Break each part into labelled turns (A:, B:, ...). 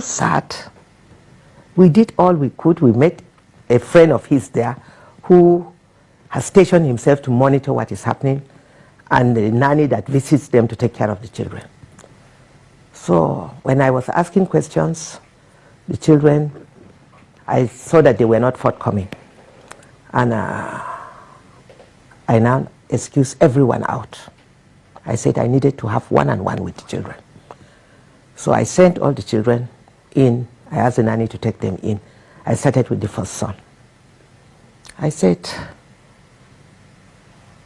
A: sad. We did all we could. We met a friend of his there who has stationed himself to monitor what is happening and the nanny that visits them to take care of the children. So when I was asking questions, the children, I saw that they were not forthcoming. And uh, I now excused everyone out. I said I needed to have one-on-one -on -one with the children. So I sent all the children in. I asked the nanny to take them in. I started with the first son. I said,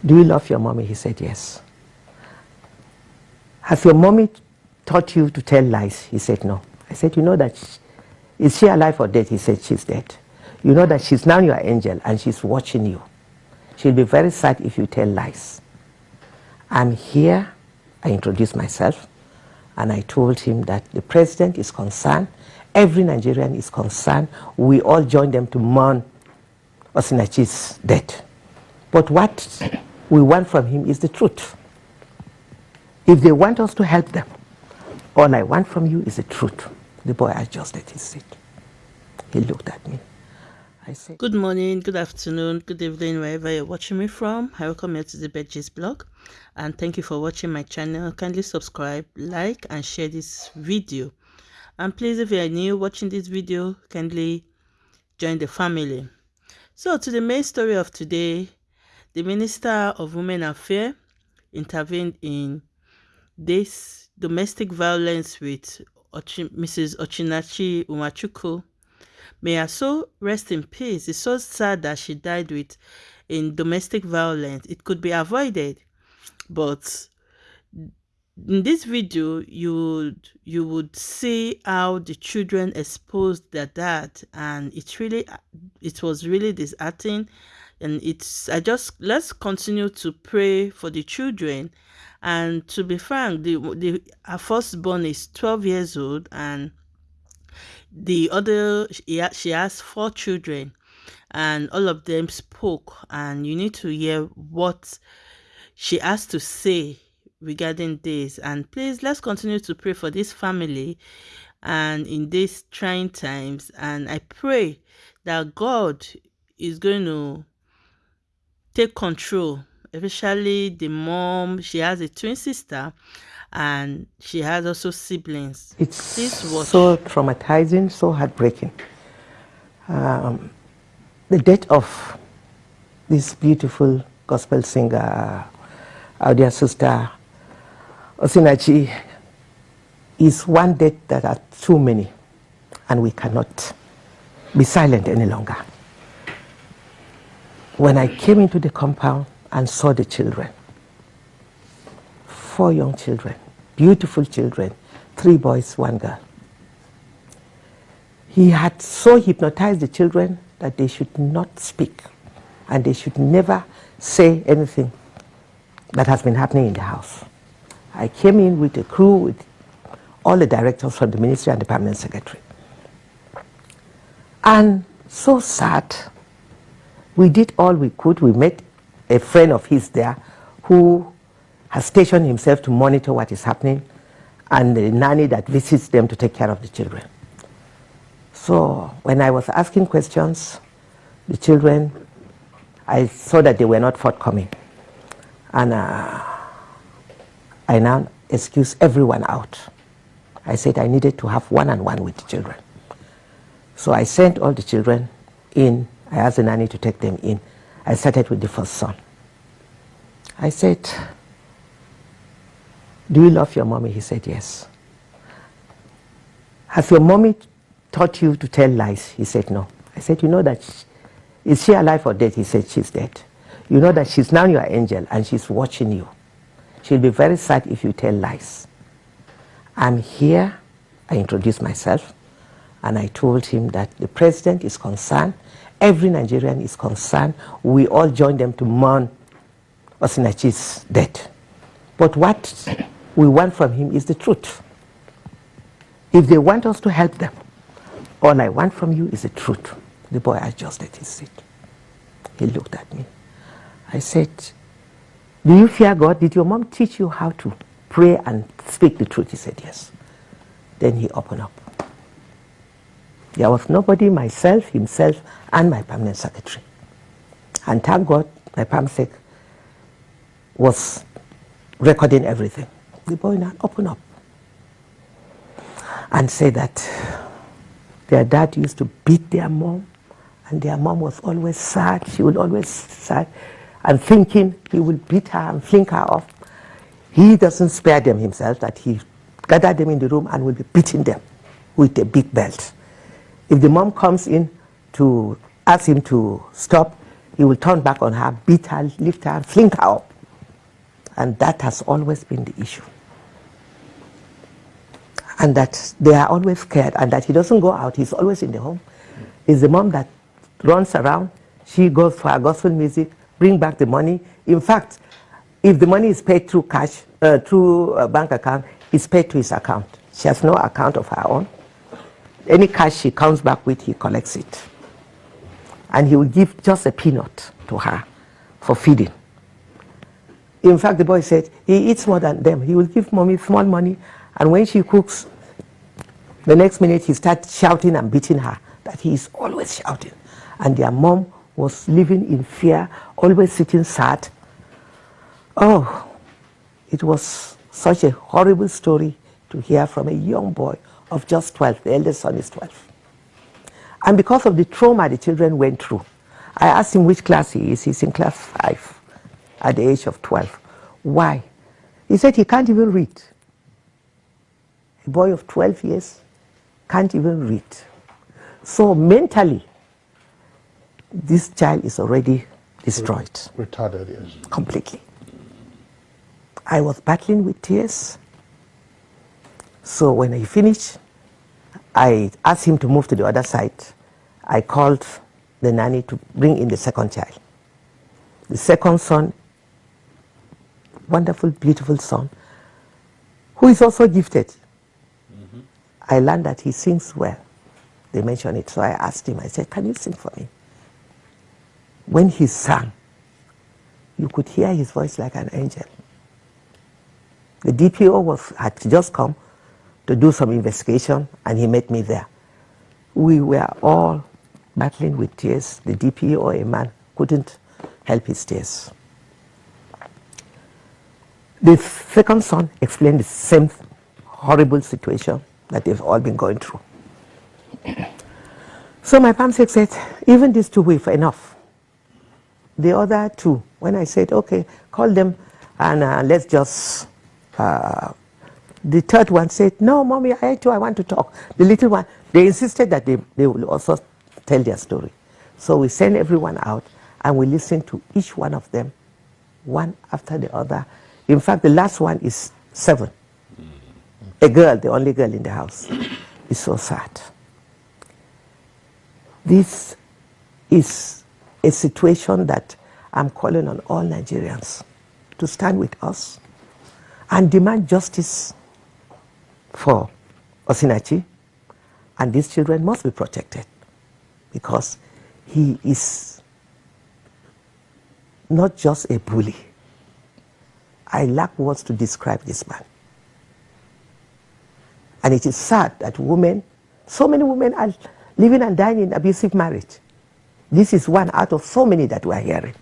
A: do you love your mommy? He said, yes. Has your mommy taught you to tell lies? He said, no. I said, you know that, she, is she alive or dead? He said, she's dead. You know that she's now your angel and she's watching you. She'll be very sad if you tell lies. I'm here. I introduced myself and I told him that the president is concerned. Every Nigerian is concerned. We all join them to mourn Osinachi's death. But what we want from him is the truth. If they want us to help them, all I want from you is the truth. The boy adjusted his seat. He looked at me.
B: I said, Good morning, good afternoon, good evening, wherever you're watching me from. I welcome you to the Bedgist blog and thank you for watching my channel. Kindly subscribe, like, and share this video. And please, if you are new watching this video, kindly join the family. So, to the main story of today, the Minister of Women Affairs intervened in this domestic violence with Ochi, Mrs. Osinachi Nwachukwu. May her soul rest in peace. It's so sad that she died with in domestic violence. It could be avoided, but in this video you would you would see how the children exposed their dad and it really it was really disheartening and it's i just let's continue to pray for the children and to be frank the the our firstborn is 12 years old and the other she has four children and all of them spoke and you need to hear what she has to say regarding this. And please let's continue to pray for this family and in these trying times. And i pray that god is going to take control especially the mom she has a twin sister and she has also siblings.
A: It's so traumatizing so heartbreaking. Um, the death of this beautiful gospel singer our dear sister Osinachi is one death that are too many and we cannot be silent any longer. When I came into the compound and saw the children, four young children, beautiful children, three boys, one girl. He had so hypnotized the children that they should not speak and they should never say anything that has been happening in the house. I came in with a crew with all the directors from the ministry and the permanent secretary. And so sad we did all we could. We met a friend of his there who has stationed himself to monitor what is happening and the nanny that visits them to take care of the children. So when I was asking questions, the children, I saw that they were not forthcoming. And uh, I now excused everyone out. I said I needed to have one-on-one -on -one with the children. So I sent all the children in I asked the nanny to take them in. I started with the first son. I said, do you love your mommy? He said, yes. Has your mommy taught you to tell lies? He said, no. I said, you know that, she, is she alive or dead? He said, she's dead. You know that she's now your angel and she's watching you. She'll be very sad if you tell lies. I'm here. I introduced myself and I told him that the president is concerned every Nigerian is concerned. We all join them to mourn Osinachi's death. But what we want from him is the truth. If they want us to help them, all I want from you is the truth. The boy adjusted his seat. He looked at me. I said, do you fear God? Did your mom teach you how to pray and speak the truth? He said, yes. Then he opened up. There was nobody, myself, himself, and my permanent secretary. And thank God, my PAMSEC was recording everything. The boy now opened up and said that their dad used to beat their mom, and their mom was always sad. She would always sad and thinking he will beat her and fling her off. He doesn't spare them himself, that he gathered them in the room and will be beating them with a big belt. If the mom comes in to ask him to stop, he will turn back on her, beat her, lift her, fling her up. And that has always been the issue. And that they are always scared and that he doesn't go out, he's always in the home. It's the mom that runs around, she goes for her gospel music, bring back the money. In fact, if the money is paid through cash, uh, through a bank account, it's paid to his account. She has no account of her own. Any cash she comes back with, he collects it and he will give just a peanut to her for feeding. In fact, the boy said he eats more than them. He will give mommy small money, and when she cooks, the next minute he starts shouting and beating her. That he is always shouting. And their mom was living in fear, always sitting sad. Oh, it was such a horrible story to hear from a young boy of just 12. The eldest son is 12. And because of the trauma the children went through, I asked him which class he is. He's in class 5 at the age of 12. Why? He said he can't even read. A boy of 12 years can't even read. So mentally, this child is already destroyed.
C: Retarded, yes.
A: Completely. I was battling with tears. So when I finished, I asked him to move to the other side. I called the nanny to bring in the second child. The second son, wonderful, beautiful son, who is also gifted. Mm -hmm. I learned that he sings well. They mentioned it, so I asked him, I said, can you sing for me? When he sang, you could hear his voice like an angel. The DPO was, had just come to do some investigation, and he met me there. We were all battling with tears. The DP or a man couldn't help his tears. The second son explained the same horrible situation that they've all been going through. So my PAMSEC said, even these two were enough. The other two, when I said, okay, call them and uh, let's just uh, the third one said, no, mommy, I too, I want to talk. The little one, they insisted that they, they will also tell their story. So we send everyone out and we listen to each one of them, one after the other. In fact, the last one is seven. Mm. A girl, the only girl in the house. It's so sad. This is a situation that I'm calling on all Nigerians to stand with us and demand justice for Osinachi, and these children must be protected because he is not just a bully. I lack words to describe this man. And it is sad that women, so many women are living and dying in abusive marriage. This is one out of so many that we are hearing.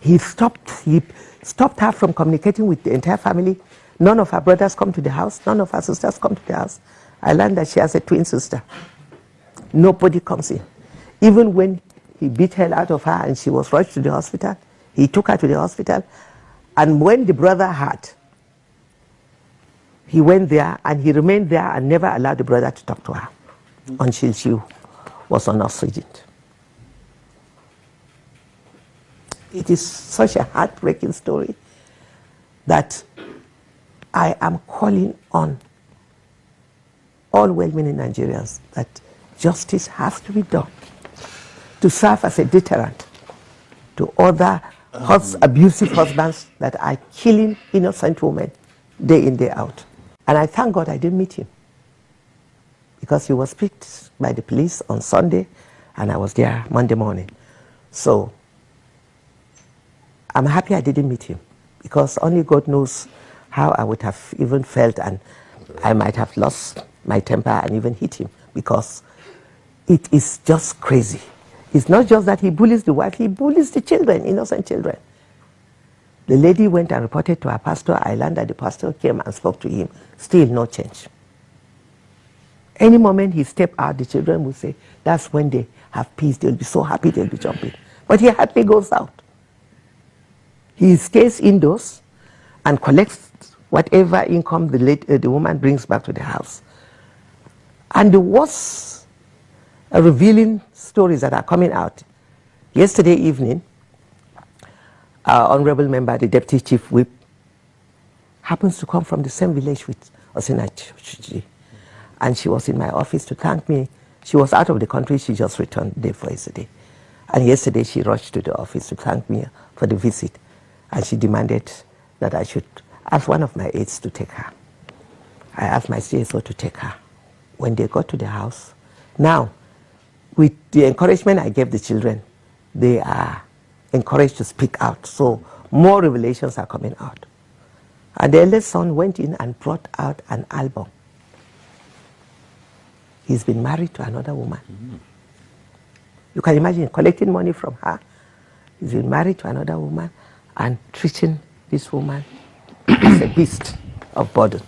A: He stopped, he stopped her from communicating with the entire family None of her brothers come to the house. None of her sisters come to the house. I learned that she has a twin sister. Nobody comes in. Even when he beat hell out of her and she was rushed to the hospital, he took her to the hospital. And when the brother had, he went there and he remained there and never allowed the brother to talk to her until she was on oxygen. It is such a heartbreaking story that I am calling on all well-meaning Nigerians that justice has to be done to serve as a deterrent to other hus abusive husbands that are killing innocent women day in, day out. And I thank God I didn't meet him because he was picked by the police on Sunday and I was there Monday morning. So I'm happy I didn't meet him because only God knows how I would have even felt and I might have lost my temper and even hit him because it is just crazy. It's not just that he bullies the wife, he bullies the children, innocent children. The lady went and reported to her pastor. I learned that the pastor came and spoke to him. Still no change. Any moment he step out, the children will say, that's when they have peace. They'll be so happy, they'll be jumping. But he hardly goes out. He stays indoors and collects whatever income the, late, uh, the woman brings back to the house. And the worst uh, revealing stories that are coming out. Yesterday evening, our honorable member, the deputy chief whip, happens to come from the same village with Osina Chuchi. And she was in my office to thank me. She was out of the country, she just returned day for yesterday. And yesterday she rushed to the office to thank me for the visit. And she demanded that I should ask one of my aides to take her. I asked my CSO to take her. When they got to the house, now, with the encouragement I gave the children, they are encouraged to speak out. So more revelations are coming out. And the eldest son went in and brought out an album. He's been married to another woman. Mm. You can imagine collecting money from her. He's been married to another woman and treating this woman a beast of burden.